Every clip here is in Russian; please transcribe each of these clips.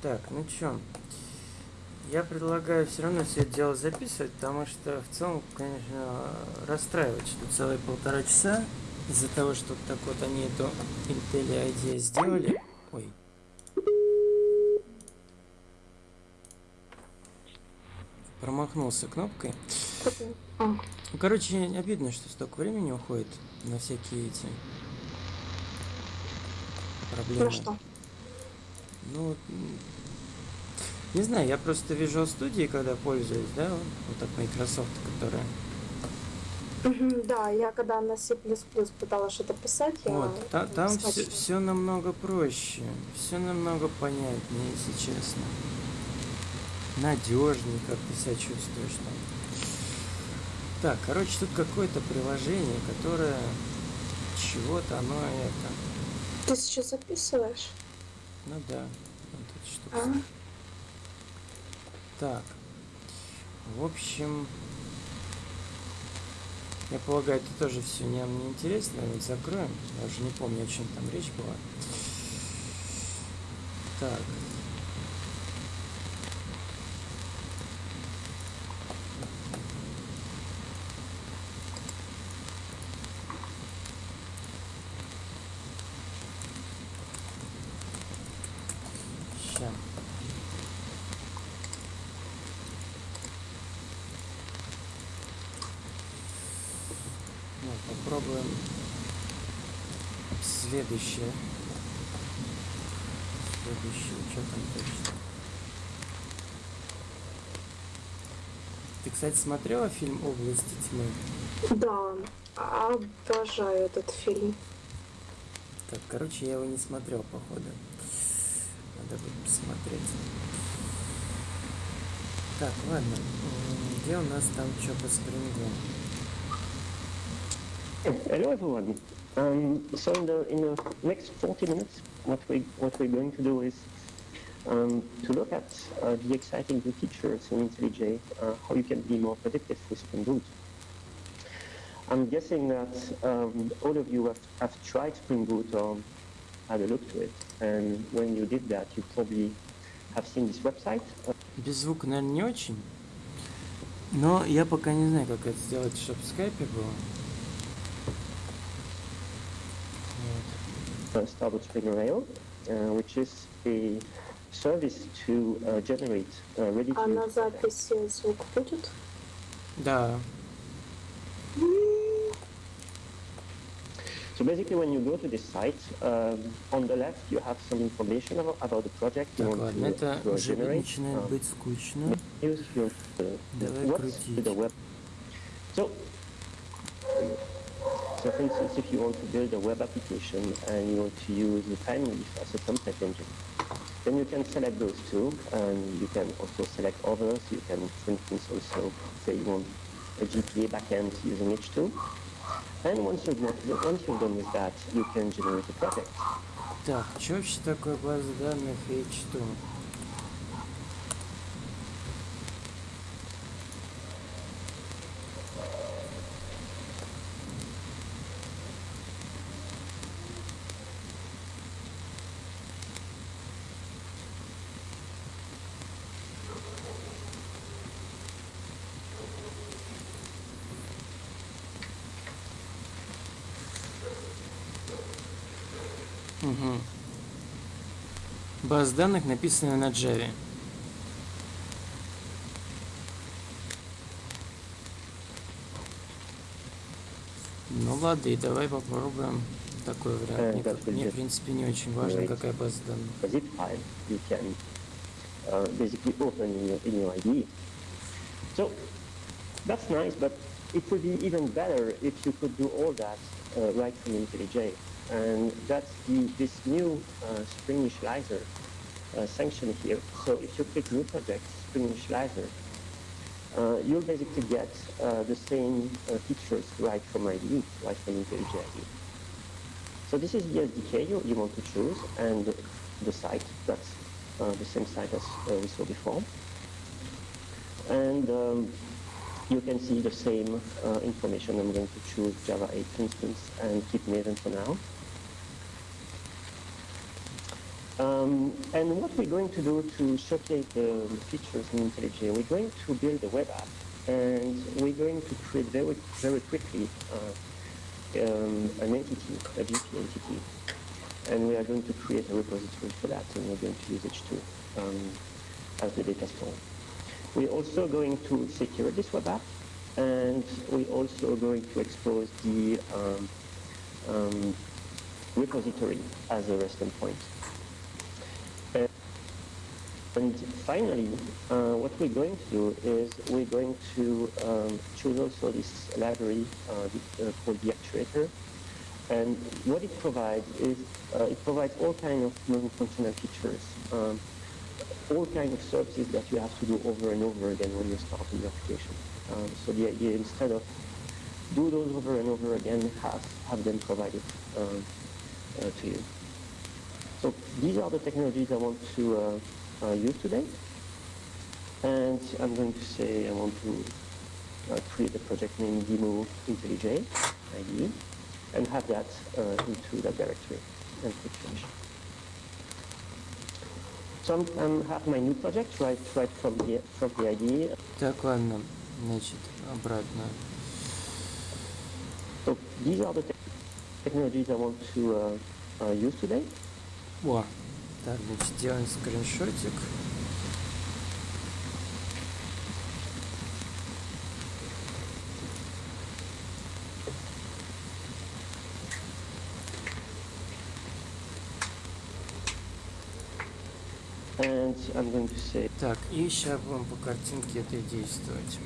Так, ну чё, я предлагаю все равно все это дело записывать, потому что в целом, конечно, расстраивает, что целые полтора часа из-за того, что так вот они эту Intel ID сделали. Ой. Промахнулся кнопкой. Ну, короче, обидно, что столько времени уходит на всякие эти проблемы. Ну что? Ну, не знаю, я просто Visual Studio, когда пользуюсь, да, вот так Microsoft, которая... Да, я когда на C++ пыталась что-то писать, я Вот, та- там все, все намного проще, все намного понятнее, если честно. Надежнее, как ты себя чувствуешь там. Так, короче, тут какое-то приложение, которое чего-то оно это. Ты сейчас записываешь? Ну да, вот тут что А? Так. В общем, я полагаю, это тоже все нам не интересно. Вот закроем. Я уже не помню, о чем там речь была. Так. Ща. Ну, попробуем следующее. Следующее, что там точно? Ты, кстати, смотрела фильм «Области тьмы»? Да, обожаю этот фильм. Так, короче, я его не смотрел, походу. Надо будет посмотреть. Так, ладно. Где у нас там что по спрингу? Hello everyone. Um, so in the in the next 40 minutes, what we what we're going to do is um, to look at uh, the exciting new features in IntelliJ, uh, how you can be more predictive with Spring Boot. I'm guessing that um, all of you have, have tried Spring Boot or had a look to it, and when you did that, you probably have seen this website. Uh, Без звука, наверное, не очень. Но я пока не знаю, как это сделать, чтобы в скайпе было. Starboard Spring Rail, uh, which is a service to uh, generate uh, ready А to на записи звук будет? Да. So basically, when you go to this site, um, on the left you have some information about, about the project you Так, want ладно, to, это to уже generate. начинает uh, быть скучно. use your, uh, Давай what's крутить. the web. So, so for instance, if you want to build a web application and you want to use the TimeLeaf as a template engine, then you can select those two, and you can also select others. You can, for instance, also say you want a GPA backend using H2. And once you've, done- once you've done with that, you can generate a project. Так, что вообще такое база данных H2? База данных написана на Java. Ну ладно, и давай попробуем такой вариант. Э, Мне, мне, в принципе, не очень важно, какая база данных. uh, basically open in your, in your IDE. So that's nice, but it would be even better if you could do all that uh, right from IntelliJ. And that's the, this new uh, Spring Initializer uh, sanction here. So if you click New Project, Spring Initializer, uh, you'll basically get uh, the same uh, features right from IDE, right from IntelliJ IDE. So this is the SDK you, you want to choose and the site. That's uh, the same site as we saw before. And um, you can see the same information. I'm going to choose Java 8, for instance, and keep Maven for now. Um, and what we're going to do to showcase the features in IntelliJ, we're going to build a web app, and we're going to create very, very quickly uh, um, an entity, a GP entity, and we are going to create a repository for that, and we're going to use H2 um, as the data store. We're also going to secure this web app, and we're also going to expose the um, um, repository as a REST endpoint. And finally, uh, what we're going to do is we're going to um, choose also this library uh, uh, called the actuator. And what it provides is uh, it provides all kinds of non-functional features, um, all kinds of services that you have to do over and over again when you're starting your application. Um, so the idea instead of do those over and over again, have, have them provided um, uh, to you. So these are the technologies I want to uh, uh, use today. And I'm going to say I want to uh, create a project named demo IntelliJ IDE and have that uh, into that directory and click finish. So I'm, I'm have my new project right right from the from the IDE. Так, ладно, значит, обратно. So these are the te technologies I want to uh, uh, use today. О, Так, значит, делаем скриншотик. And I'm going to say Так, и сейчас будем по картинке это действовать.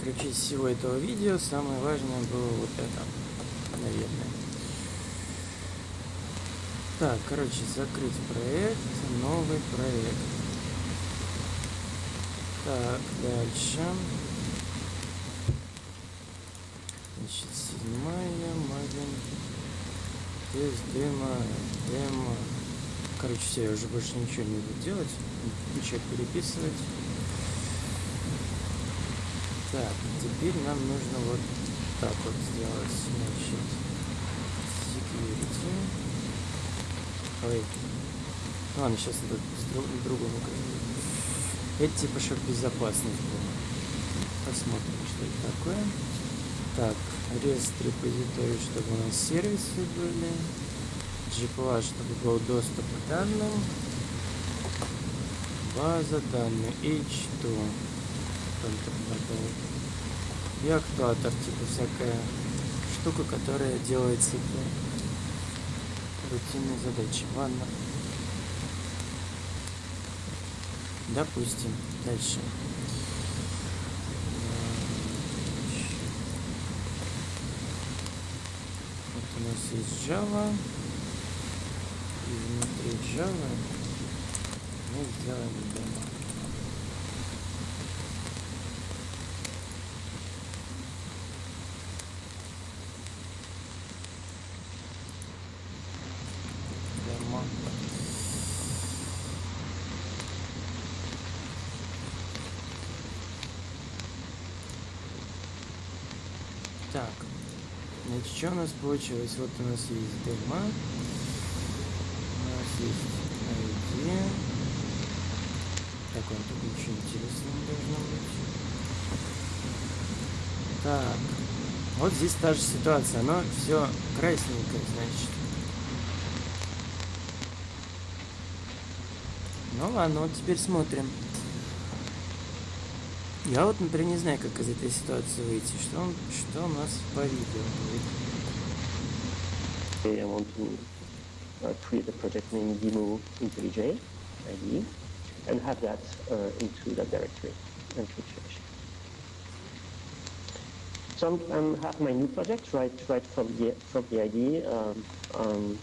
Ключи всего этого видео самое важное было вот это, наверное. Так, короче, закрыть проект, новый проект. Так, дальше. Значит, седьмая, маленький. Тест, демо, демо. Короче, все, я уже больше ничего не буду делать. Ничего переписывать. Так, теперь нам нужно вот так вот сделать. Значит, security. Ой. Ну ладно, сейчас надо с друг, другому Это типа, чтобы безопасность. Посмотрим, что это такое. Так, REST репозиторий, чтобы у нас сервисы были. GPLA, чтобы был доступ к данным. База данных H2. И актуатор, типа всякая штука, которая делает всякие рутинные задачи. Ладно. Допустим. Дальше. Вот у нас есть Java. И внутри Java мы сделаем демо. Так, значит, что у нас получилось? Вот у нас есть демо. У нас есть ID. Так, он тут ничего интересного должно быть. Так, вот здесь та же ситуация. Оно все красненькое, значит. Ну ладно, вот теперь смотрим. Я вот, например, не знаю, как из этой ситуации выйти. Что, он, что у нас по видео будет? I want to uh, create a project named demo IntelliJ IDE and have that uh, into that directory and click finish. So I'm, I'm have my new project right right from the from the IDE. Um, um,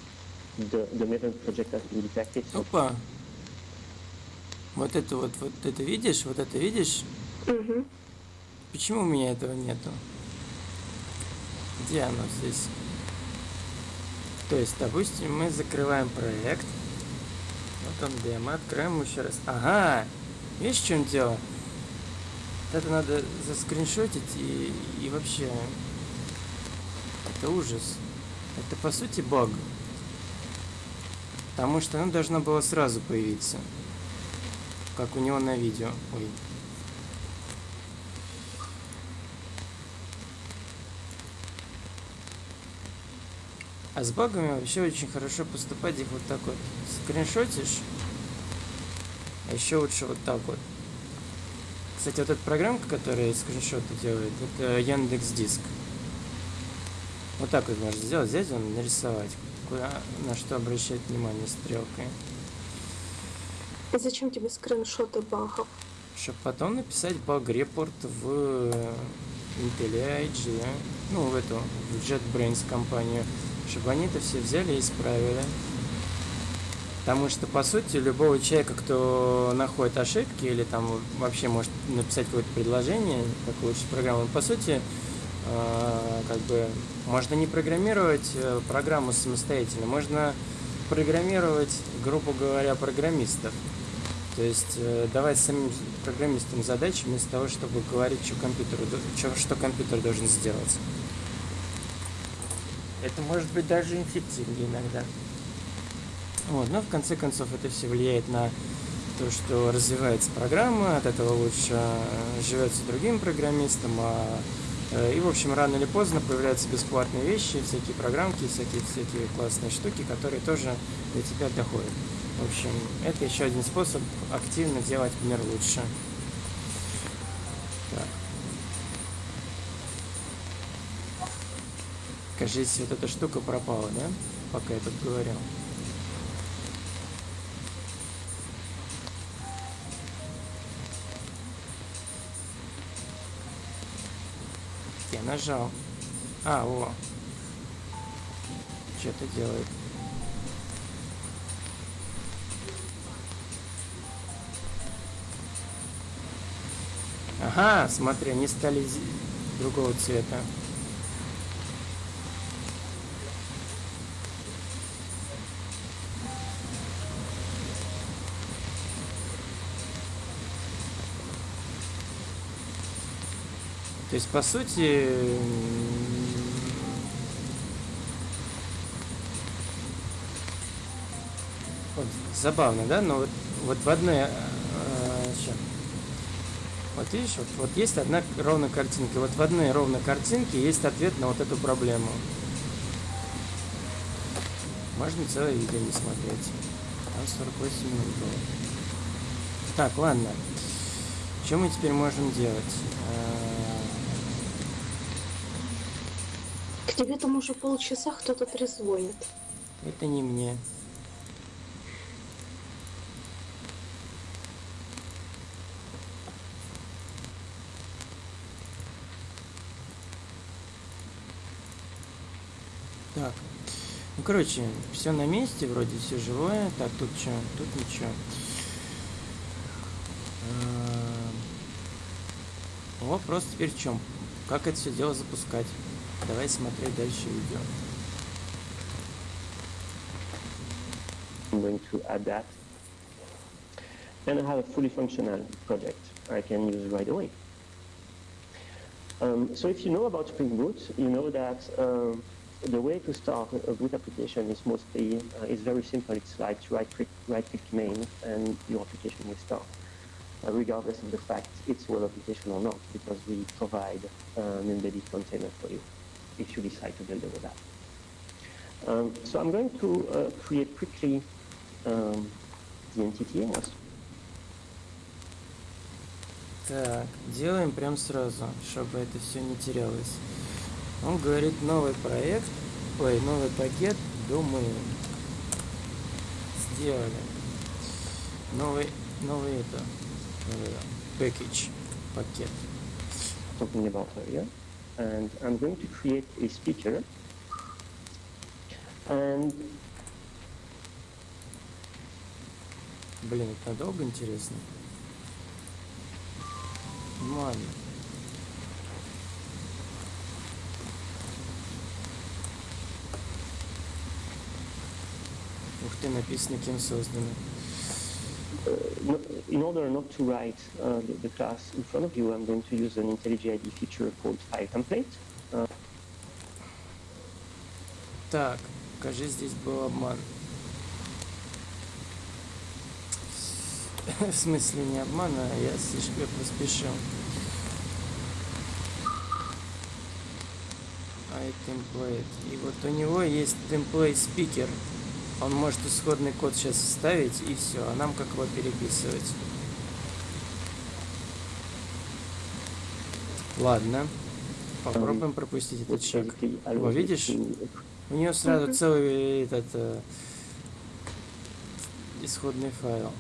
the the Maven project has been detected. Опа. Вот это вот, вот это видишь, вот это видишь? Угу. Почему у меня этого нету? Где оно здесь? То есть, допустим, мы закрываем проект. Вот он демо, откроем еще раз. Ага! Видишь, в чем дело? Это надо заскриншотить и, и вообще... Это ужас. Это по сути баг. Потому что оно должно было сразу появиться. Как у него на видео. Ой. А с багами вообще очень хорошо поступать их вот так вот скриншотишь. А еще лучше вот так вот. Кстати, вот эта программка, которая скриншоты делает, это Яндекс Диск. Вот так вот можно сделать, взять он, нарисовать. Куда, на что обращать внимание стрелкой. И зачем тебе скриншоты багов? Чтобы потом написать баг-репорт в Intel IGE, ну, в эту, в JetBrains компанию, чтобы они это все взяли и исправили. Потому что, по сути, любого человека, кто находит ошибки или там вообще может написать какое-то предложение, как улучшить программу, по сути, э, как бы можно не программировать э, программу самостоятельно, можно программировать, грубо говоря, программистов. То есть э, давать самим программистам задачи вместо того, чтобы говорить, что, компьютеру, что, что компьютер должен сделать. Это может быть даже эффективнее иногда. Вот, но в конце концов это все влияет на то, что развивается программа, от этого лучше э, живется другим программистам, а, э, и, в общем, рано или поздно появляются бесплатные вещи, всякие программки, всякие, всякие классные штуки, которые тоже до тебя доходят. В общем, это еще один способ активно делать мир лучше. Кажется, вот эта штука пропала, да? Пока я тут говорил. Я нажал. А, о. Что-то делает. Ага, смотри, они стали другого цвета. То есть, по сути, вот, забавно, да? Но вот, вот в одной... Э, вот видишь, вот, вот есть одна ровная картинка. Вот в одной ровной картинке есть ответ на вот эту проблему. Можно целое видео не смотреть. Там 48 минут было. Так, ладно. Что мы теперь можем делать? К тебе там уже полчаса кто-то трезвонит. Это не мне. Так. Ну, короче, все на месте, вроде все живое. Так, тут что? Тут ничего. Вопрос теперь в чем? Как это все дело запускать? Давай смотреть дальше видео. I'm going to add that. And I have a fully functional project I can use right away. Um, so if you know about Spring Boot, you know that um, the way to start a boot application is mostly, uh, is very simple. It's like right click, right click main and your application will start. Uh, regardless of the fact it's web application or not, because we provide uh, an embedded container for you If you decide to build a web app. Um, so I'm going to uh, create quickly um, the entity as Так, делаем прям сразу, чтобы это все не терялось. Он говорит новый проект, ой, новый пакет, думаю, сделали. Новый, новый это, package, пакет. talking about earlier. And I'm going to create a speaker. And Блин, это надолго интересно? Ну ладно. Ух ты, написано кем создано. Uh, in order not to write uh, the, the class in front of you, I'm going to use an IntelliJ IDE feature called file template. Uh, Так, кажется, здесь был обман. В смысле не обмана, а я слишком поспешил. iTemplate. И вот у него есть template speaker. Он может исходный код сейчас вставить и все, а нам как его переписывать. Ладно. Попробуем пропустить этот шаг. basically О, allows you видишь? У нее сразу целый этот э, исходный файл.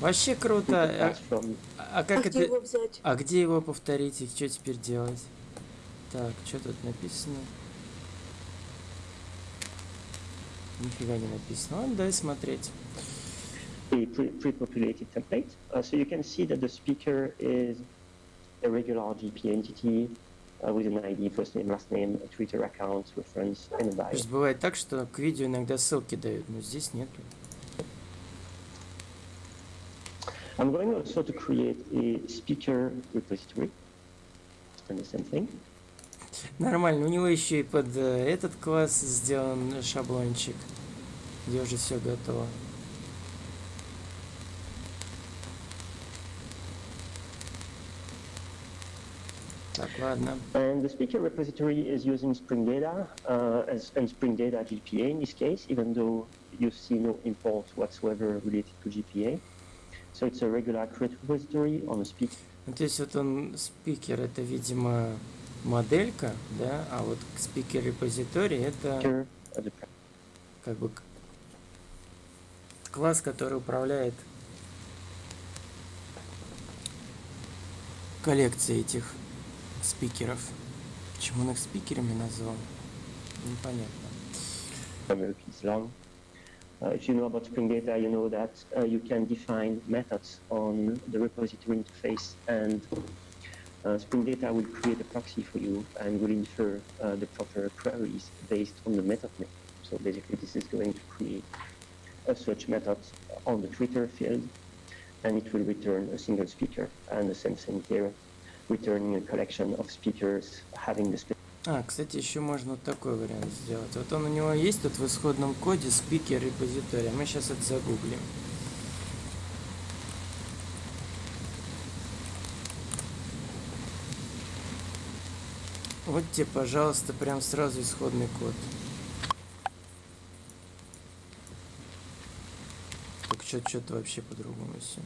Вообще круто. can А, а А как где это? его взять? А где его повторить и что теперь делать? Так, что тут написано? Нифига не написано. Ладно, дай смотреть. a pre- pre-populated template. Uh, so you can see that the speaker is a regular GP entity uh, with an ID, first name, last name, a Twitter account, reference, and a bio. Просто бывает так, что к видео иногда ссылки дают, но здесь нету. I'm going also to create a speaker repository. And the same thing. Нормально, у него еще и под э, этот класс сделан шаблончик, где уже все готово. Так, ладно. And the speaker repository is using Spring Data uh, as, and Spring Data GPA in this case, even though you see no import whatsoever related to GPA. So it's a regular create repository on a speaker Ну, то есть вот он спикер, это, видимо, моделька, да, а вот спикер репозиторий это как бы класс, который управляет коллекцией этих спикеров. Почему он их спикерами назвал? Непонятно. Uh, if you know about Spring Data, you know that uh, you can define methods on the repository interface, and uh, Spring Data will create a proxy for you and will infer uh, the proper queries based on the method name. So basically, this is going to create a search method on the Twitter field, and it will return a single speaker. And the same thing here, returning a collection of speakers having the specific А, кстати, еще можно вот такой вариант сделать. Вот он у него есть тут в исходном коде спикер репозитория. Мы сейчас это загуглим. Вот тебе, пожалуйста, прям сразу исходный код. Так что что-то вообще по-другому все.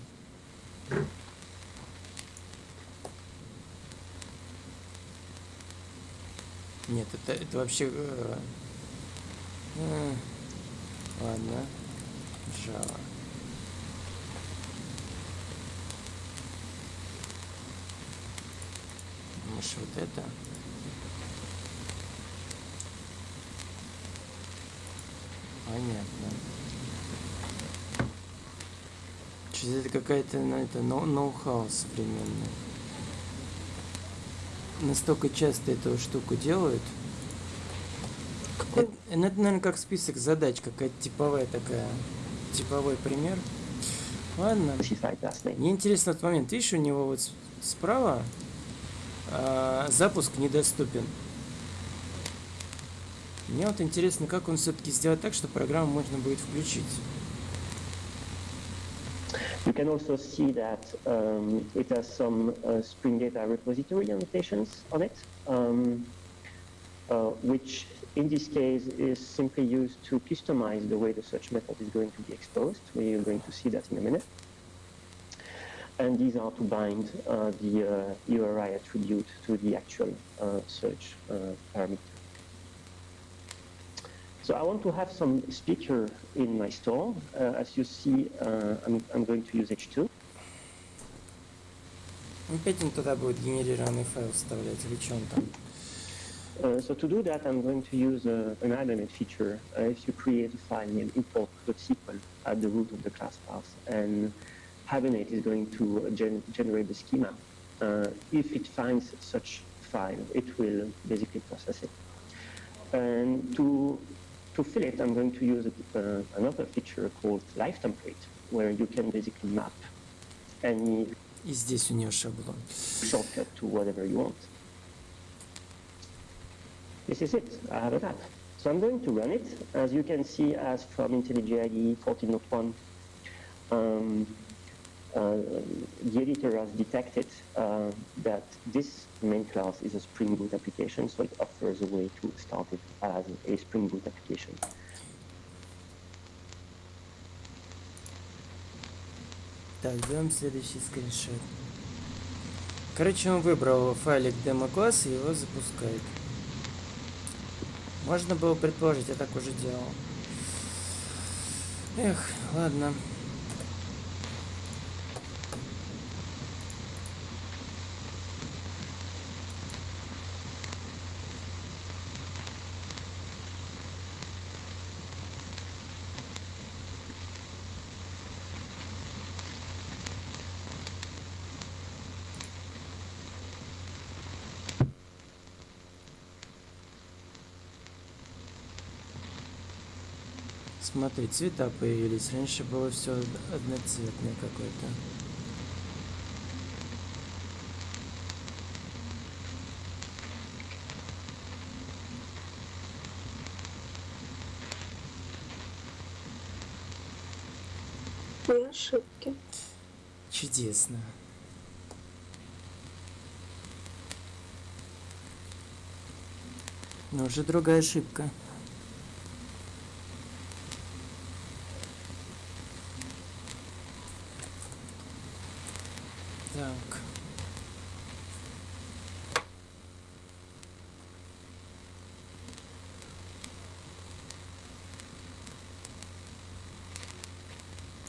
Нет, это, это вообще... э, э, ладно. Java. Может, вот это? Понятно. Что-то это какая-то, ну, это ноу- ноу-хау современный. Настолько часто эту штуку делают. Какой? Это, ну, это, наверное, как список задач, какая-то типовая такая, типовой пример. Ладно. Мне интересно этот момент. Видишь, у него вот справа а, запуск недоступен. Мне вот интересно, как он все-таки сделает так, что программу можно будет включить. You can also see that um, it has some uh, Spring Data repository annotations on it, um, uh, which in this case is simply used to customize the way the search method is going to be exposed. We are going to see that in a minute. And these are to bind uh, the uh, URI attribute to the actual uh, search uh, parameter. So I want to have some speaker in my store. Uh, as you see, uh, I'm, I'm going to use H2. Опять он туда будет генерированный файл вставлять, или что он там? Uh, so to do that, I'm going to use uh, an Hibernate feature. Uh, if you create a file named import.sql at the root of the class path, and Hibernate is going to uh, gen- generate the schema. Uh, if it finds such file, it will basically process it. And to to fill it, I'm going to use uh, another feature called Live Template, where you can basically map any И здесь у нее шаблон. shortcut to whatever you want. This is it. I have a app. So I'm going to run it. As you can see, as from IntelliJ IDE 14.01, um, uh, the editor has detected uh, that this main class is a Spring Boot application, so it offers a way to start it as a Spring Boot application. Так, делаем следующий скриншот. Короче, он выбрал файлик демо-класс и его запускает. Можно было предположить, я так уже делал. Эх, ладно. Смотри, цвета появились. Раньше было все одноцветное какое-то. И ошибки. Чудесно. Но уже другая ошибка. Так.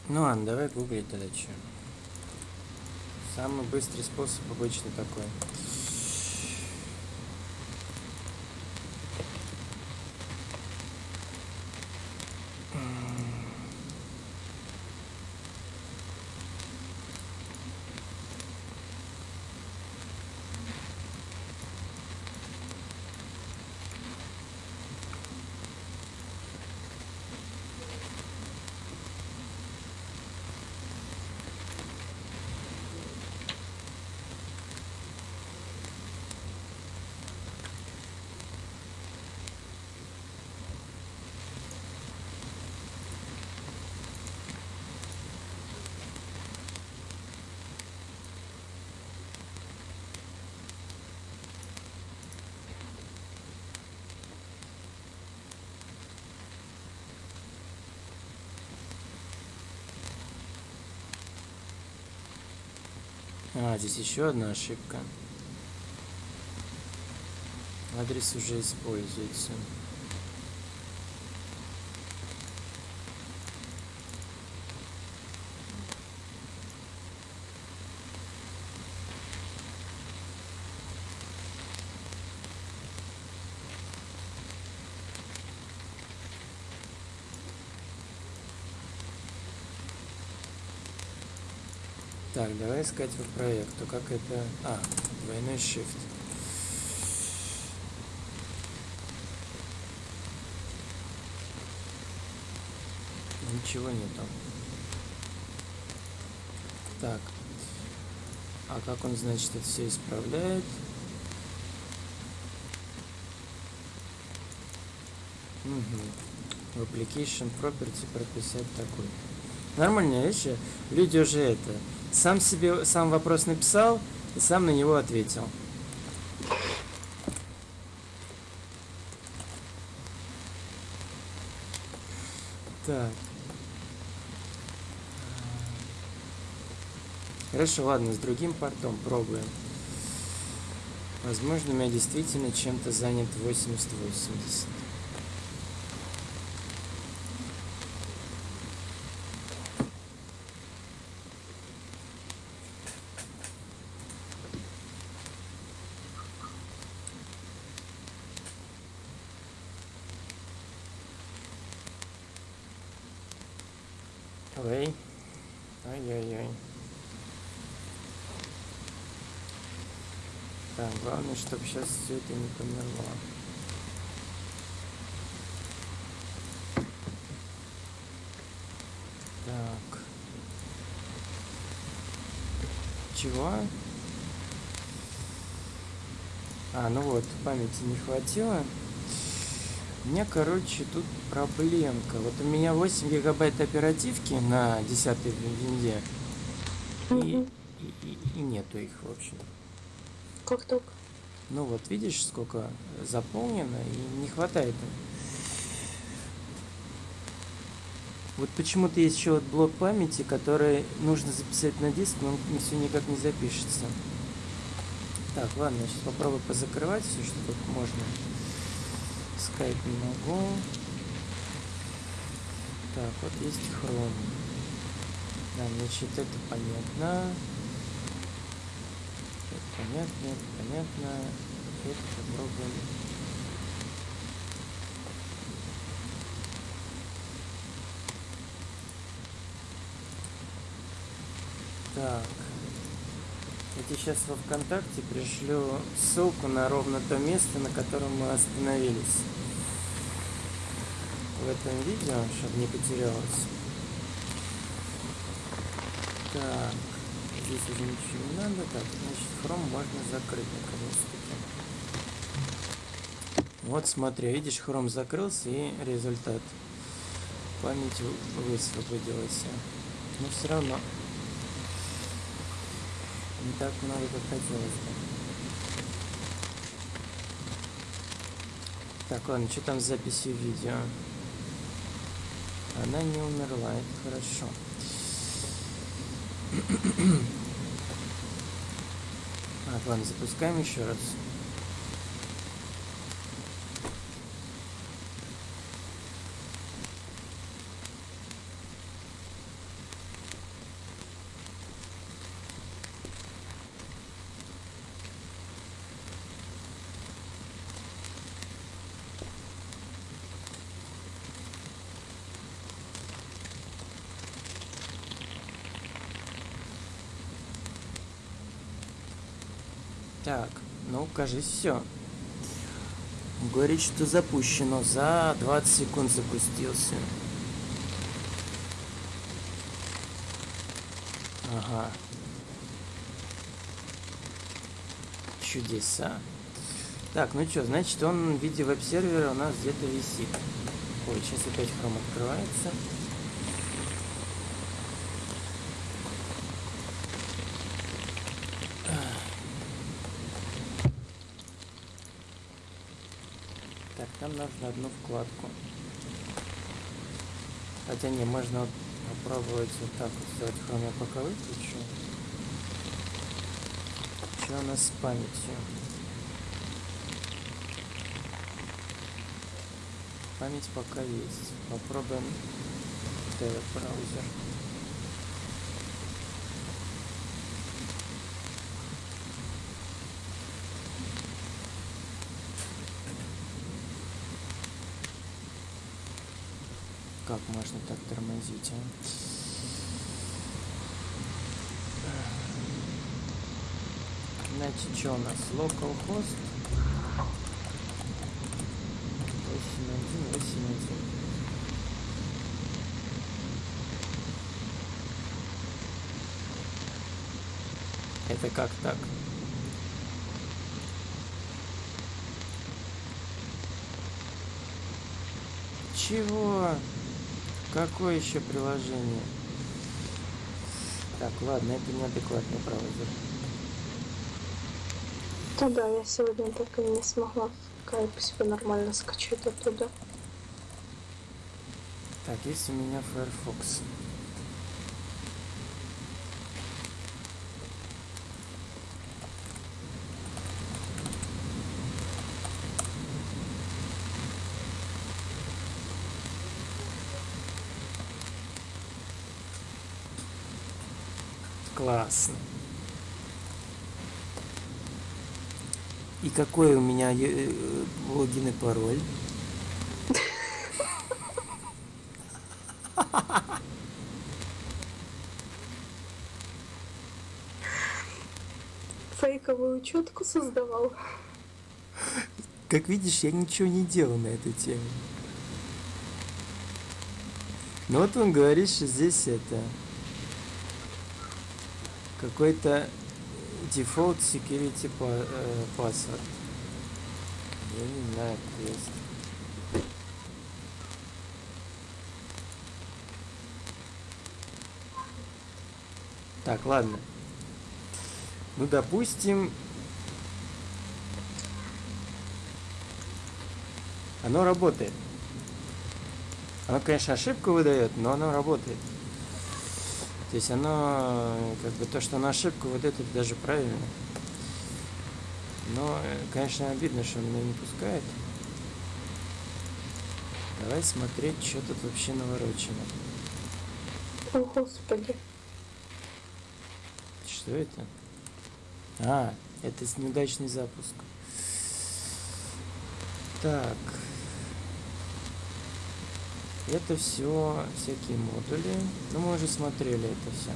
Ну давай гуглить что. Самый быстрый способ обычно такой. А, здесь еще одна ошибка. Адрес уже используется. Так, давай искать по проекту. Как это... А, двойной shift. Ничего нету. Так. А как он, значит, это все исправляет? Угу. В application property прописать такой. Нормальная вещь. Люди уже это сам себе сам вопрос написал и сам на него ответил. Так. Хорошо, ладно, с другим портом пробуем. Возможно, у меня действительно чем-то занят 80-80. Ой. Ай-яй-яй. Так, главное, чтобы сейчас все это не померло. Так. Чего? А, ну вот, памяти не хватило. У меня, короче, тут проблемка. Вот у меня 8 гигабайт оперативки на 10 винде. и, и, и- и нету их, в общем. Как так? Ну вот, видишь, сколько заполнено, и не хватает. Вот почему-то есть еще вот блок памяти, который нужно записать на диск, но он все никак не запишется. Так, ладно, я сейчас попробую позакрывать все, что тут можно. Скайп не могу. Так, вот есть хром. Да, значит, это понятно. Понятно, понятно. Это попробуем. Так. Я тебе сейчас во ВКонтакте пришлю ссылку на ровно то место, на котором мы остановились. В этом видео, чтобы не потерялось. Так. Здесь уже ничего не надо. Так, значит, хром можно закрыть наконец-таки. Вот смотри, видишь, хром закрылся и результат. Память вы- высвободилась. Но все равно не так много, как хотелось бы. Так, ладно, что там с записью видео? Она не умерла, это хорошо. Так, ладно, запускаем еще раз. Так, ну, кажись, все. Говорит, что запущено. За 20 секунд запустился. Ага. Чудеса. Так, ну что, значит, он в виде веб-сервера у нас где-то висит. Ой, сейчас опять хром открывается. Так, нужно одну вкладку. Хотя не, можно попробовать вот так вот сделать хром. Я пока выключу. Что у нас с памятью? Память пока есть. Попробуем браузер. Как можно а? Значит, что у нас? Localhost 8181. Это как так? Чего? Какое еще приложение? Так, ладно, это неадекватный браузер. Да, да, я сегодня так и не смогла скайп себе нормально скачать оттуда. Так, есть у меня Firefox. Классно. И какой у меня э, логин и пароль? Фейковую учетку создавал. Как видишь, я ничего не делал на эту тему. Ну вот он говорит, что здесь это какой-то default security э, password. Я не знаю, кто есть. Так, ладно. Ну, допустим... Оно работает. Оно, конечно, ошибку выдает, но оно работает. То есть оно, как бы то, что оно ошибку выдает, это даже правильно. Но, э, конечно, обидно, что он меня не пускает. Давай смотреть, что тут вообще наворочено. О, господи. Что это? А, это неудачный запуск. Так. Это все всякие модули. Ну, мы уже смотрели это все.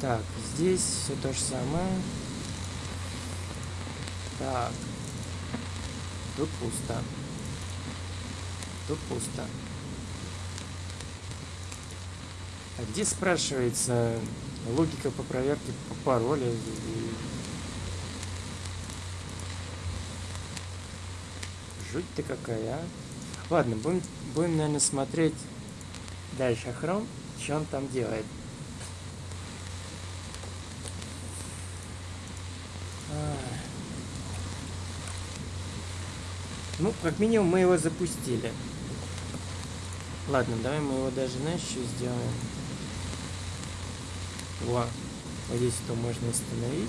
Так, здесь все то же самое. Так. Тут пусто. Тут пусто. А где спрашивается логика по проверке по пароля? Жуть ты какая, а? Ладно, будем, будем, наверное, смотреть дальше хром, что он там делает. Ай. Ну, как минимум, мы его запустили. Ладно, давай мы его даже, знаешь, что сделаем? Во, вот здесь то можно остановить.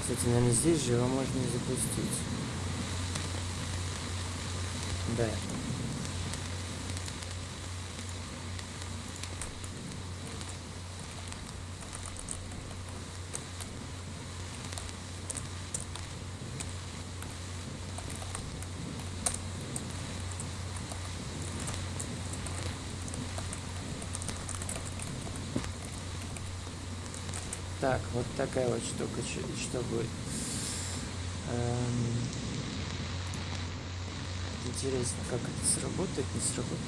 Кстати, наверное, здесь же его можно запустить. Да. Так, вот такая вот штука, что, что будет. Эм, Интересно, как это сработает, не сработает.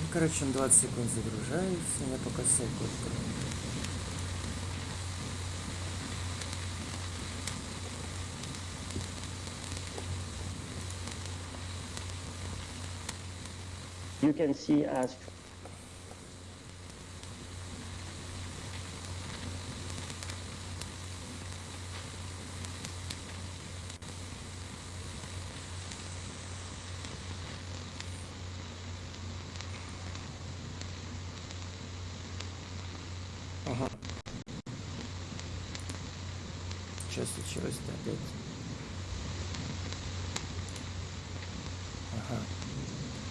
Ну, короче, он 20 секунд загружается, я пока открою. You can see as Ага. Что случилось-то опять? Ага.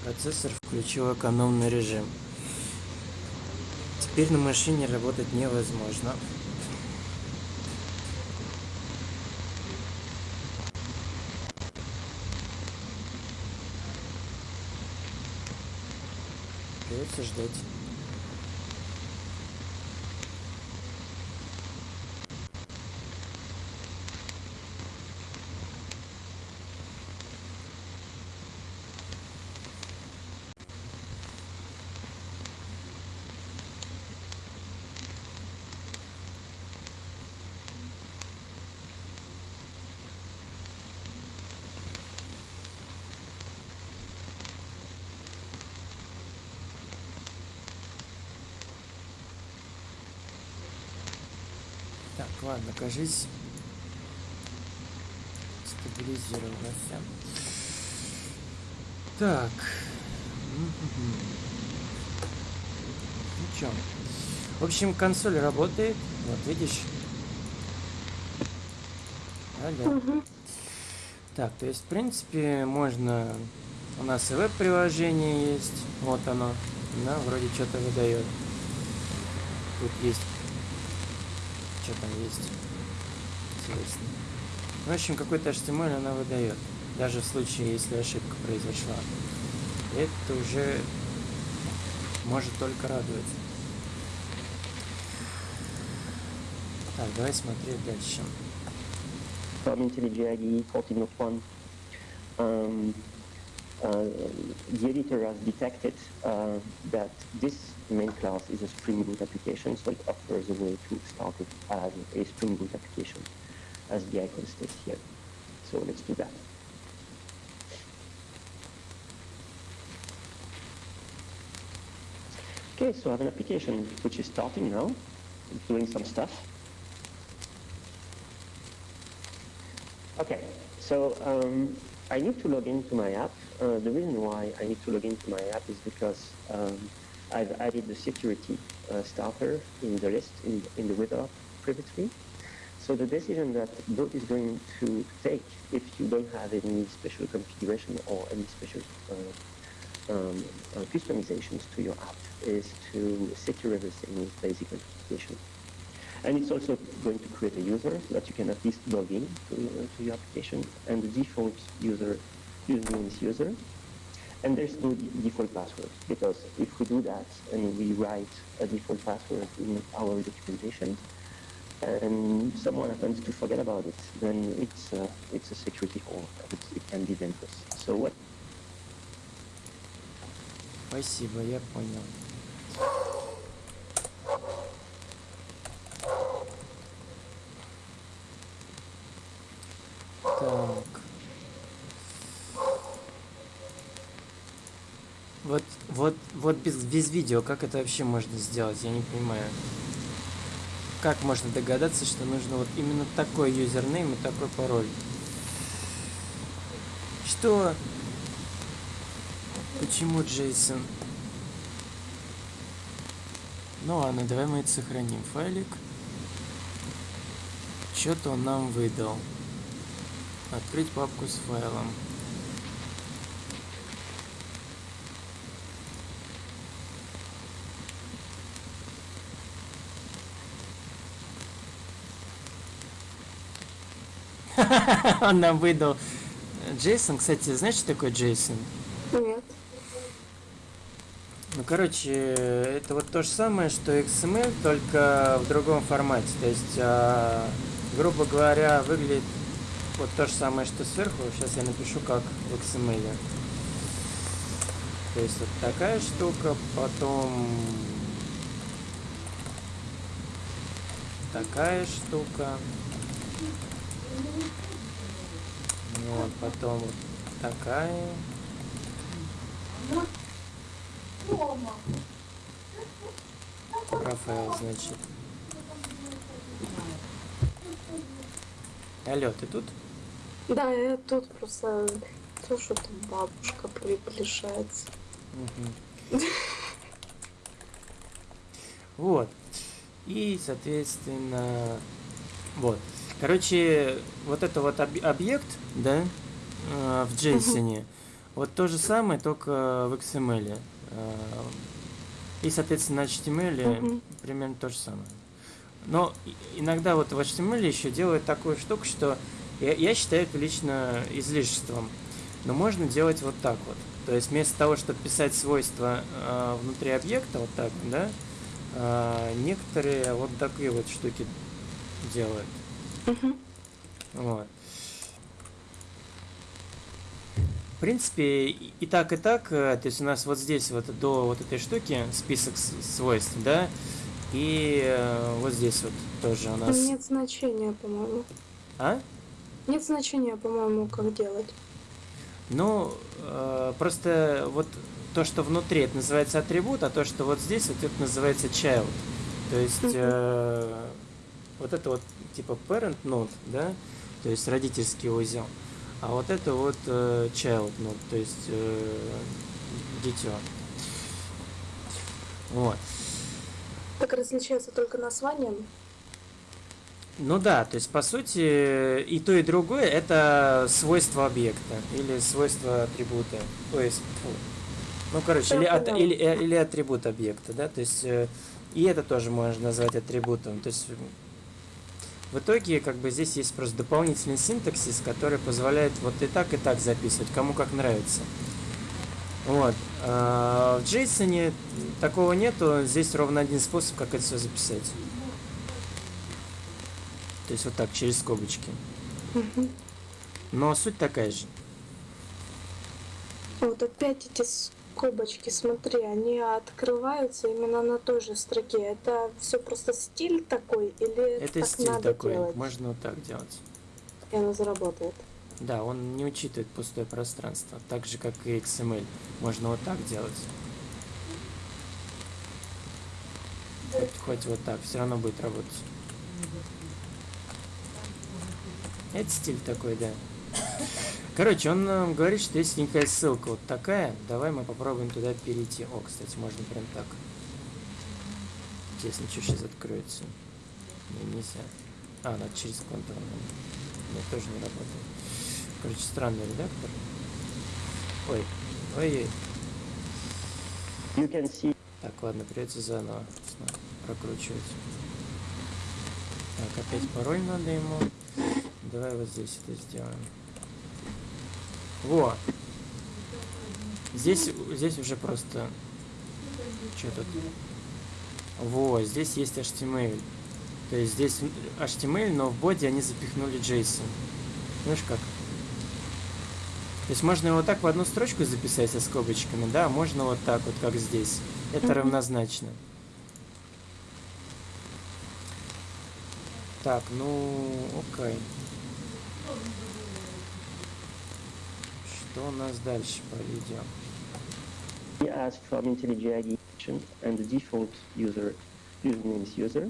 Процессор включил экономный режим. Теперь на машине работать невозможно. Придется ждать. Так, ладно, кажись, стабилизировался. Так. Ну чё? В общем, консоль работает. Вот, видишь? Алло. Мгм. Так, то есть, в принципе, можно... У нас и веб-приложение есть. Вот оно. Да, вроде что-то выдает. Тут есть... Что там есть? Интересно. В общем, какой-то HTML она выдает. Даже в случае, если ошибка произошла. Это уже может только радовать. Так, давай смотреть дальше. from IntelliJ IDE 14.1, um, uh, Uh, the editor has detected uh, that this main class is a Spring Boot application, so it offers a way to start it as a Spring Boot application, as the icon states here. So let's do that. Okay, so I have an application which is starting now, it's doing some stuff. Okay, so um, I need to log into my app. Uh, the reason why I need to log into my app is because um, I've added the security uh, starter in the list in, in the app previously. So the decision that Boat is going to take if you don't have any special configuration or any special uh, um, uh, customizations to your app is to secure everything with basic authentication. And it's also going to create a user that you can at least log in to, uh, to your application. And the default user username is user. And there's no de- default password because if we do that and we write a default password in our documentation, and someone happens to forget about it, then it's uh, it's a security hole. It's, it can be dangerous. So what Спасибо, я понял. Вот, вот, без, без видео, как это вообще можно сделать, я не понимаю. Как можно догадаться, что нужно вот именно такой юзернейм и такой пароль? Что? Почему Джейсон? Ну ладно, давай мы это сохраним. Файлик. Что-то он нам выдал. Открыть папку с файлом. Он нам выдал Джейсон. Кстати, знаешь, что такое Джейсон? Нет. Ну, короче, это вот то же самое, что XML, только в другом формате. То есть, а, грубо говоря, выглядит вот то же самое, что сверху. Сейчас я напишу, как в XML. То есть, вот такая штука, потом такая штука. Вот, потом вот такая. Рафаэл, значит. Алло, ты тут? Да, я тут просто то, что там бабушка приближается. Мгм. Вот. И, соответственно, вот. Короче, вот это вот об- объект, да, э, в JSON, вот то же самое, только в XML. Э, И, соответственно, на HTML примерно то же самое. Но иногда вот в HTML еще делают такую штуку, что я, я считаю это лично излишеством. Но можно делать вот так вот. То есть вместо того, чтобы писать свойства э, внутри объекта, вот так, да, э, некоторые вот такие вот штуки делают. Мгм. Вот. В принципе, и так, и так, э, то есть у нас вот здесь вот до вот этой штуки список свойств, да, и э, вот здесь вот тоже у нас... Нет значения, по-моему. А? Нет значения, по-моему, как делать. Ну, э, просто вот то, что внутри, это называется атрибут, а то, что вот здесь, вот это называется child. То есть э, вот это вот типа parent node, да, то есть родительский узел. А вот это вот э, child node, то есть э, дитё. Вот. Так различается только названием. Ну да, то есть по сути и то, и другое это свойство объекта или свойство атрибута. То есть, фу. ну короче, или, поняла. или, э, или атрибут объекта, да, то есть э, и это тоже можно назвать атрибутом. То есть в итоге как бы здесь есть просто дополнительный синтаксис, который позволяет вот и так, и так записывать, кому как нравится. Вот. А в JSON такого нету, здесь ровно один способ, как это все записать. То есть вот так, через скобочки. Но суть такая же. Вот опять эти скобочки, смотри, они открываются именно на той же строке. Это все просто стиль такой или Это так стиль надо такой. делать? Можно вот так делать. И оно заработает. Да, он не учитывает пустое пространство. Так же, как и XML. Можно вот так делать. Хоть, хоть вот так, все равно будет работать. Это стиль такой, да. Короче, он э, говорит, что есть некая ссылка вот такая. Давай мы попробуем туда перейти. О, кстати, можно прям так. Интересно, что сейчас откроется. Не, нельзя. А, надо через контур. Нет, тоже не работает. Короче, странный редактор. Ой, ой-ой. You can see Так, ладно, придется заново прокручивать. Так, опять пароль надо ему. Давай вот здесь это сделаем. Во! Здесь, здесь уже просто... Что тут? Во, здесь есть HTML. То есть здесь HTML, но в боди они запихнули JSON. Знаешь как? То есть можно его так в одну строчку записать со скобочками, да, можно вот так вот, как здесь. Это равнозначно. Так, ну, окей. Что у нас дальше по видео? as from IntelliJ IDE and the default user username is user.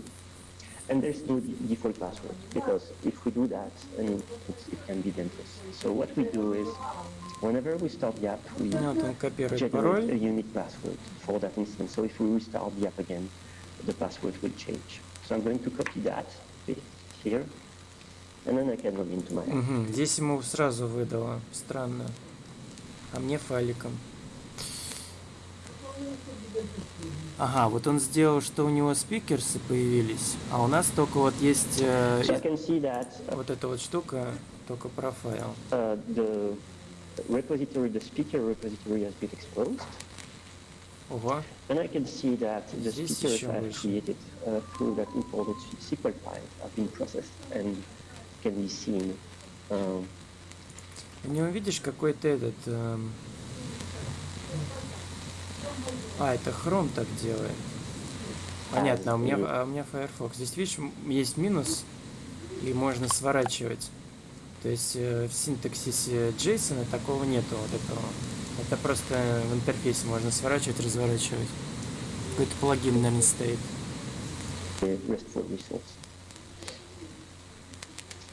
And there's no de- default password because if we do that, I mean, it's, it can be dangerous. So what we do is, whenever we start the app, we Ну, вот он копирует generate a пароль. unique password for that instance. So if we restart the app again, the password will change. So I'm going to copy that paste here, and then I can log into my app. Мгм, Здесь ему сразу выдало. Странно. А мне файликом. Ага, вот он сделал, что у него спикерсы появились, а у нас только вот есть э, I that uh, вот эта вот штука, только профайл. uh, the repository, the speaker repository has been exposed. Ого. And I can see that the Здесь speakers I've выше. created uh, through that imported SQL file have been processed and can be seen. Um, У него, видишь, какой-то этот... эм, А, это Chrome так делает. Понятно, а у меня, а у меня Firefox. Здесь, видишь, есть минус, и можно сворачивать. То есть э, в синтаксисе JSON такого нету вот этого. Это просто в интерфейсе можно сворачивать, разворачивать. Какой-то плагин, наверное, стоит.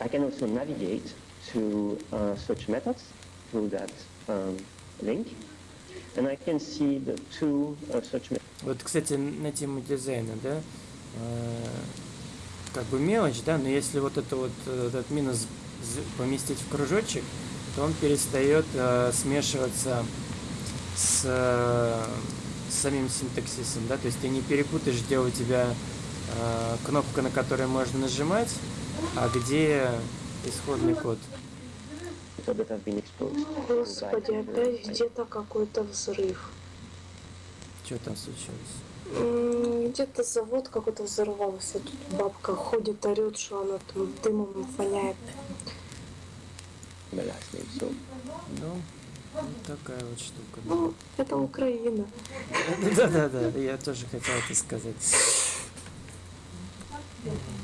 I can also navigate to uh, search methods through that um, link. And I can see the two uh, search methods. Вот, кстати, на тему дизайна, да, э, как бы мелочь, да, но если вот это вот э, этот минус поместить в кружочек, то он перестает э, смешиваться с, э, с самим синтаксисом, да, то есть ты не перепутаешь, где у тебя э, кнопка, на которую можно нажимать, а где исходный код. that have been exposed. Господи, by, uh, опять где-то какой-то взрыв. Что там случилось? Где-то завод какой-то взорвался. Тут бабка ходит, орет, что она там дымом воняет. last name. So Ну, вот такая вот штука. Ну, это Украина. Да-да-да, я тоже хотел это сказать.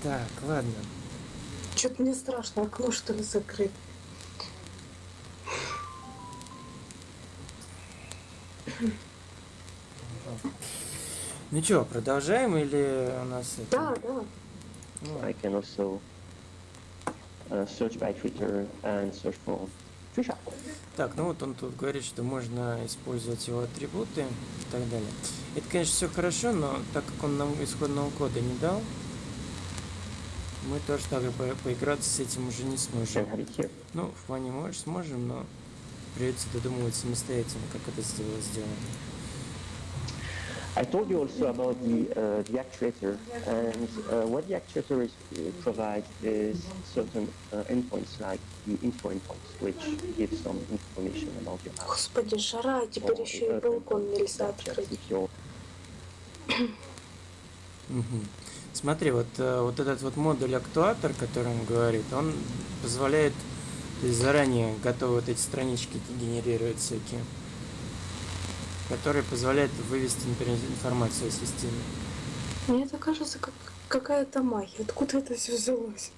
Так, ладно. Что-то мне страшно, окно что ли закрыть. Ну что, продолжаем или у нас это... Да, да. Ну, I can also uh, search by Twitter and search for Trisha. так, ну вот он тут говорит, что можно использовать его атрибуты и так далее. Это, конечно, все хорошо, но так как он нам исходного кода не дал, мы тоже так по- поиграться с этим уже не сможем. Ну, в плане, может, сможем, но придется додумывать самостоятельно, как это сделать. сделано. I told you also about the, uh, the actuator, and uh, what the actuator is, uh, provides is certain uh, endpoints like the info endpoints, which give some information about your app. Господи, жара, а теперь or еще и балкон нельзя открыть. Смотри, вот, э, вот этот вот модуль актуатор, который он говорит, он позволяет то есть заранее готовы вот эти странички генерировать всякие, которые позволяют вывести, например, информацию о системе. Мне это кажется, как какая-то магия. Откуда это все взялось?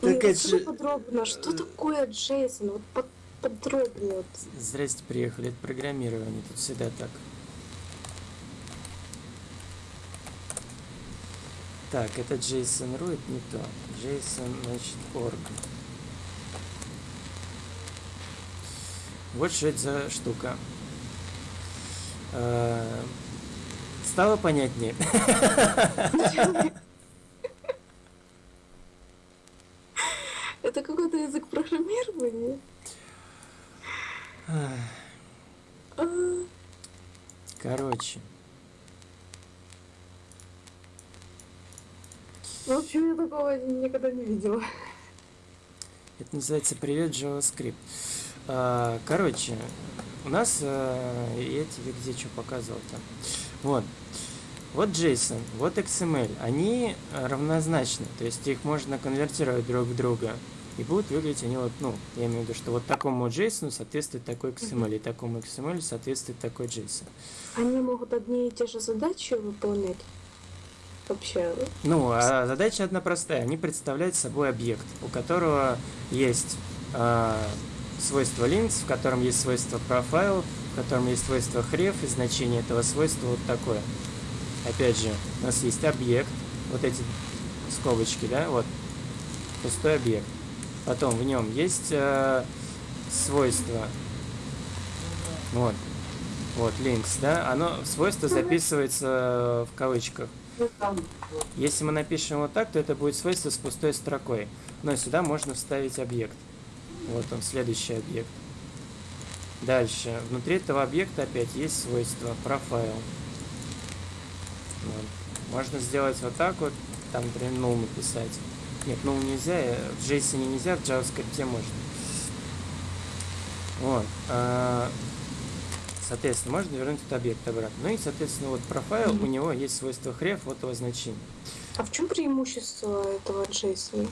Так Ой, это подробно, что такое Джейсон? Вот под- подробнее. Вот. Здрасте, приехали, это программирование, тут всегда так. Так, это JSON.ru, это не то. JSON, значит, org. Вот что это за штука. Э, Стало понятнее? Это какой-то язык программирования? А, Короче. В общем, я такого никогда не видела. Это называется «Привет, JavaScript». А, Короче, у нас э, я тебе где что показывал там. Вот. Вот JSON, вот XML. Они равнозначны, то есть их можно конвертировать друг в друга. И будут выглядеть они вот, ну, я имею в виду, что вот такому JSON соответствует такой XML, и такому XML соответствует такой JSON. Они могут одни и те же задачи выполнять? Вообще, Ну, а задача одна простая. Они представляют собой объект, у которого есть э, свойство links, в котором есть свойство profile, в котором есть свойство href, и значение этого свойства вот такое. Опять же, у нас есть объект, вот эти скобочки, да, вот, пустой объект. Потом в нем есть э, свойство, вот, вот, links, да, оно, свойство записывается в кавычках. Если мы напишем вот так, то это будет свойство с пустой строкой. Но сюда можно вставить объект. Вот он, следующий объект. Дальше. Внутри этого объекта опять есть свойство профайл. Вот. Можно сделать вот так вот. Там, например, null написать. Нет, null нельзя. э, В JSON нельзя, в JavaScript можно. Вот. Соответственно, можно вернуть этот объект обратно. Ну и, соответственно, вот профайл, у него есть свойство href, вот его значение. А в чем преимущество этого JSON?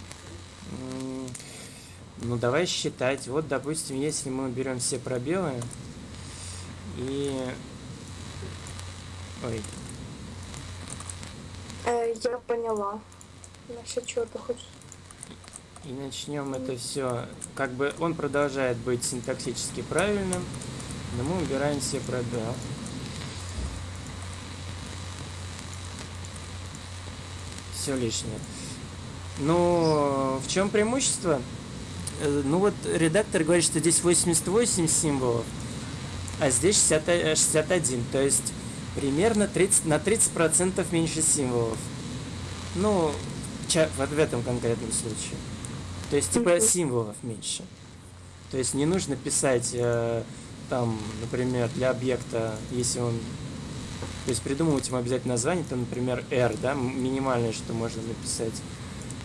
Ну, давай считать. Вот, допустим, если мы берем все пробелы и... Ой, Э, я поняла. Насчет чего ты хочешь? и начнем это все. Как бы он продолжает быть синтаксически правильным, но мы убираем все пробелы. Все лишнее. Ну, в чем преимущество? Э, Ну вот редактор говорит, что здесь 88 символов, а здесь 60, э, 61. То есть примерно 30, на 30% меньше символов. Ну, в этом конкретном случае. То есть типа символов меньше. То есть не нужно писать э, там, например, для объекта, если он... То есть придумывать ему обязательно название, там, например, R, да, минимальное, что можно написать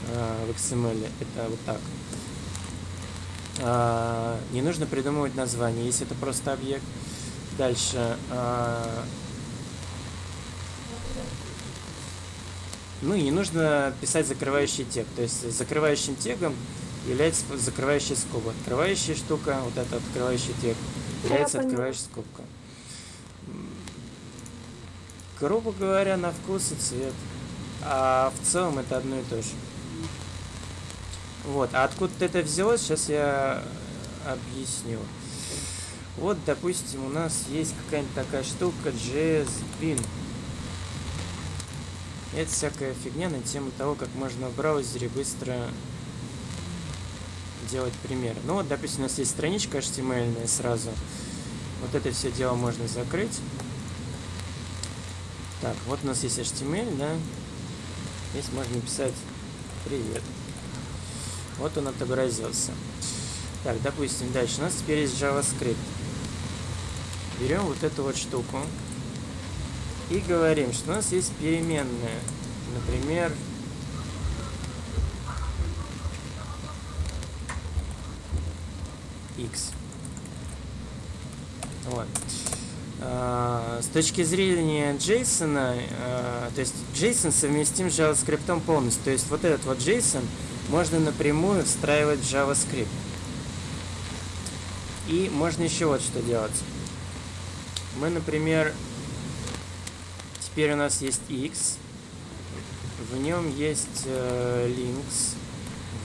э, в XML, это вот так. А, не нужно придумывать название, если это просто объект. Дальше. а, ну и не нужно писать закрывающий тег. То есть закрывающим тегом является закрывающая скоба. Открывающая штука, вот это открывающий тег, поняла. открывающая скобка. Грубо говоря, на вкус и цвет. А в целом это одно и то же. Вот, а откуда это взялось, сейчас я объясню. Вот, допустим, у нас есть какая-нибудь такая штука JSBin. Это всякая фигня на тему того, как можно в браузере быстро делать примеры. Ну вот, допустим, у нас есть страничка HTML сразу. Вот это все дело можно закрыть. Так, вот у нас есть HTML, да. Здесь можно писать «Привет». Вот он отобразился. Так, допустим, дальше у нас теперь есть JavaScript. Берем вот эту вот штуку и говорим, что у нас есть переменная. Например, x. Вот. А, С точки зрения JSON, а, то есть JSON совместим с JavaScript полностью. То есть вот этот вот JSON можно напрямую встраивать в JavaScript. И можно еще вот что делать. Мы, например, теперь у нас есть x, в нем есть э, links,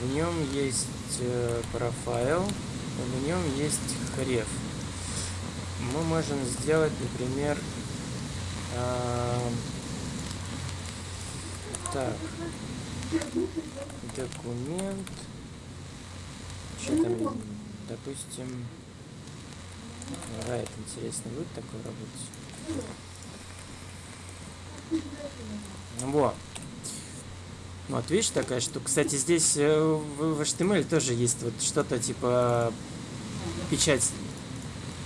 в нем есть э, профайл, в нем есть href. Мы можем сделать, например, э, Так. Документ. Что там? Допустим... Райт, интересно, будет такое работать? Во. Вот, видишь, такая штука. Кстати, здесь э, в, HTML тоже есть вот что-то типа печать,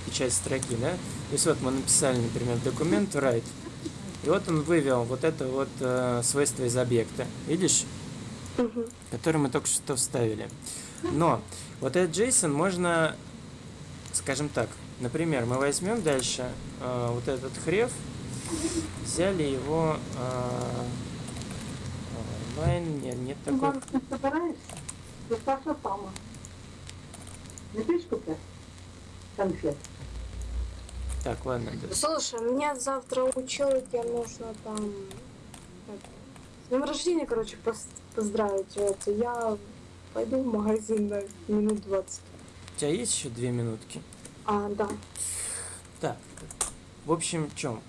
печать строки, да? То есть вот мы написали, например, документ write. И вот он вывел вот это вот э, свойство из объекта. Видишь? Мгм. который мы только что вставили. Но вот этот JSON можно, скажем так, например, мы возьмем дальше э, вот этот хрев, взяли его э, онлайн, нет, нет такой. Иван, ти збираєшся? До Саша. Не будеш купляти? Конфет. Так, ладно, да. Слушай, меня завтра учила, тебе нужно там... это, С днем рождения, короче, поздравить. Вот, я пойду в магазин на минут 20. У тебя есть еще две минутки? А, да. Так, в общем, в чем?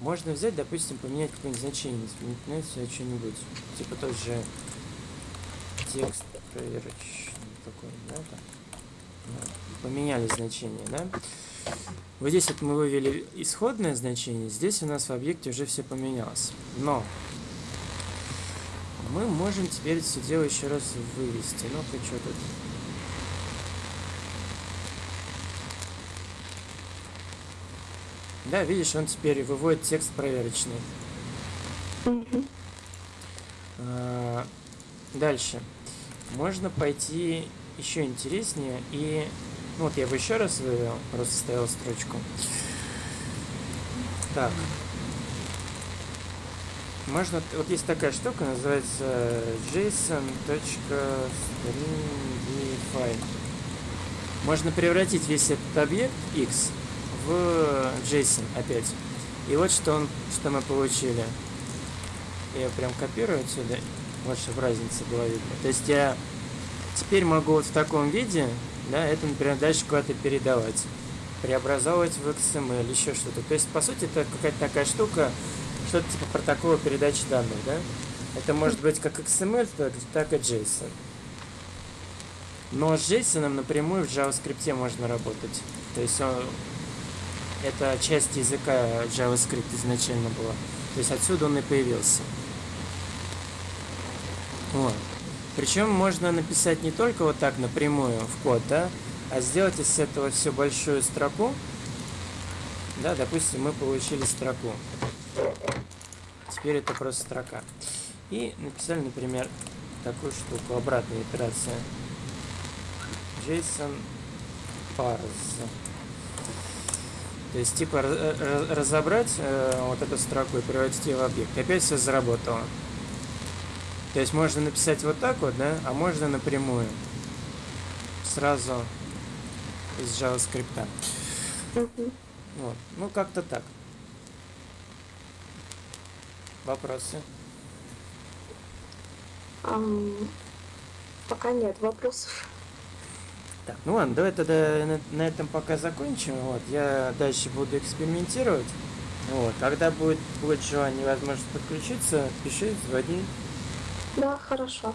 Можно взять, допустим, поменять какое-нибудь значение, изменить сюда что-нибудь. Типа тот же текст проверочный такой, да, там. Ну, Поменяли значение, да? Вот здесь вот мы вывели исходное значение, здесь у нас в объекте уже все поменялось. Но мы можем теперь все дело еще раз вывести. Ну-ка, что тут? Да, видишь, он теперь выводит текст проверочный. А, Дальше. Можно пойти еще интереснее и... Ну вот я бы еще раз вывел, просто ставил строчку. Так. Можно... Вот есть такая штука, называется json.stringify. Можно превратить весь этот объект x в JSON опять. И вот что, он, что мы получили. Я прям копирую отсюда, вот чтобы разница была видна. То есть я теперь могу вот в таком виде, да, это, например, дальше куда-то передавать, преобразовывать в XML, еще что-то. То есть, по сути, это какая-то такая штука, что-то типа протокола передачи данных, да? Это может быть как XML, так, и JSON. Но с JSON напрямую в JavaScript можно работать. То есть он, это часть языка JavaScript изначально была. То есть отсюда он и появился. Вот. Причем можно написать не только вот так напрямую в код, да, а сделать из этого всю большую строку. Да, допустим, мы получили строку. Теперь это просто строка. И написали, например, такую штуку, обратная итерация. JSON parse. То есть, типа, ra- разобрать э, вот эту строку и превратить ее в объект. И опять все заработало. То есть можно написать вот так вот, да, а можно напрямую. Сразу из JavaScript. Мгм. Вот. Ну, как-то так. Вопросы? Ам, Пока нет вопросов. Так, ну ладно, давай тогда на, на этом пока закончим. Вот, я дальше буду экспериментировать. Вот, когда будет, будет желание возможность подключиться, пиши, звони. Да, хорошо.